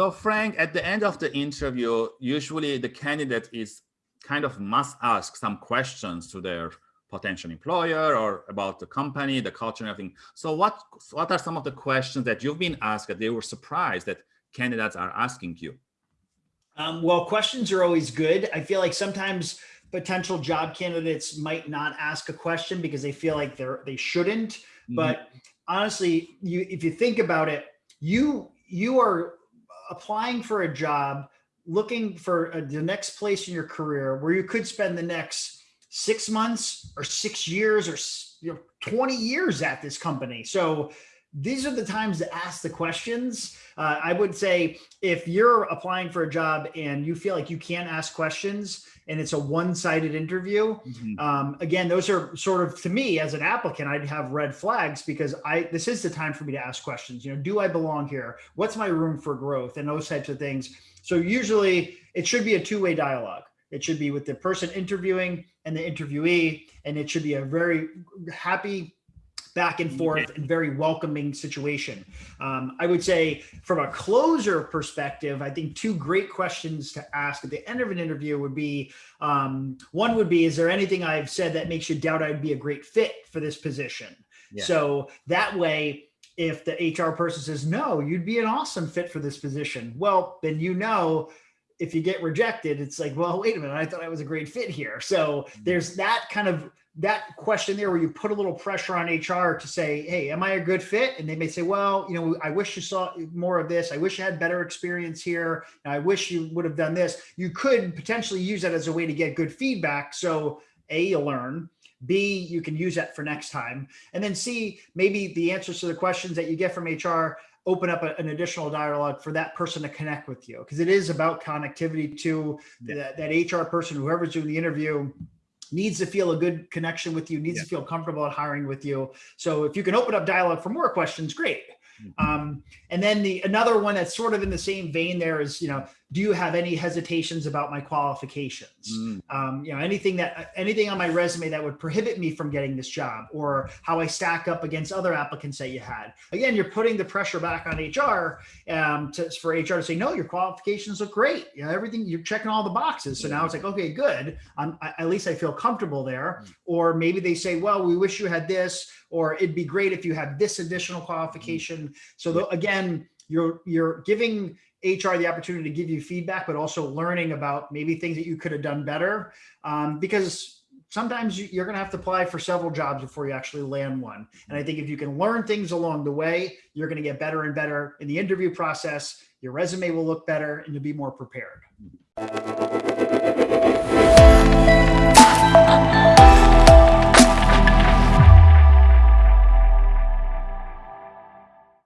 So Frank, at the end of the interview, usually the candidate is kind of must ask some questions to their potential employer or about the company, the culture and everything. So what, what are some of the questions that you've been asked that they were surprised that candidates are asking you? Um, well, questions are always good. I feel like sometimes potential job candidates might not ask a question because they feel like they're they shouldn't. Mm -hmm. But honestly, you if you think about it, you you are applying for a job, looking for a, the next place in your career where you could spend the next six months or six years or you know 20 years at this company. So these are the times to ask the questions. Uh, I would say if you're applying for a job and you feel like you can't ask questions and it's a one-sided interview, mm -hmm. um, again, those are sort of, to me as an applicant, I'd have red flags because I this is the time for me to ask questions. You know, do I belong here? What's my room for growth and those types of things. So usually it should be a two-way dialogue. It should be with the person interviewing and the interviewee, and it should be a very happy back and forth and very welcoming situation. Um, I would say from a closer perspective, I think two great questions to ask at the end of an interview would be, um, one would be, is there anything I've said that makes you doubt I'd be a great fit for this position? Yeah. So that way, if the HR person says, no, you'd be an awesome fit for this position. Well, then you know, if you get rejected, it's like, well, wait a minute, I thought I was a great fit here. So mm-hmm. there's that kind of that question there where you put a little pressure on HR to say, hey, am I a good fit? And they may say, well, you know, I wish you saw more of this. I wish you had better experience here. I wish you would have done this. You could potentially use that as a way to get good feedback. So A, you learn. B, you can use that for next time. And then C, maybe the answers to the questions that you get from HR open up a, an additional dialogue for that person to connect with you. Because it is about connectivity to yeah. that, that HR person, whoever's doing the interview, needs to feel a good connection with you, needs yeah. to feel comfortable at hiring with you. So if you can open up dialogue for more questions, great. Mm-hmm. Um, and then the another one that's sort of in the same vein there is, you know, do you have any hesitations about my qualifications? Mm. Um, you know, anything that anything on my resume that would prohibit me from getting this job or how I stack up against other applicants that you had. Again, you're putting the pressure back on HR um, to, for HR to say, no, your qualifications look great. You know, everything you're checking all the boxes. So now it's like, okay, good. I, at least I feel comfortable there. Mm. Or maybe they say, well, we wish you had this, or it'd be great if you had this additional qualification. So the, again, you're you're giving HR the opportunity to give you feedback, but also learning about maybe things that you could have done better. Um, because sometimes you're going to have to apply for several jobs before you actually land one. And I think if you can learn things along the way, you're going to get better and better in the interview process. Your resume will look better and you'll be more prepared.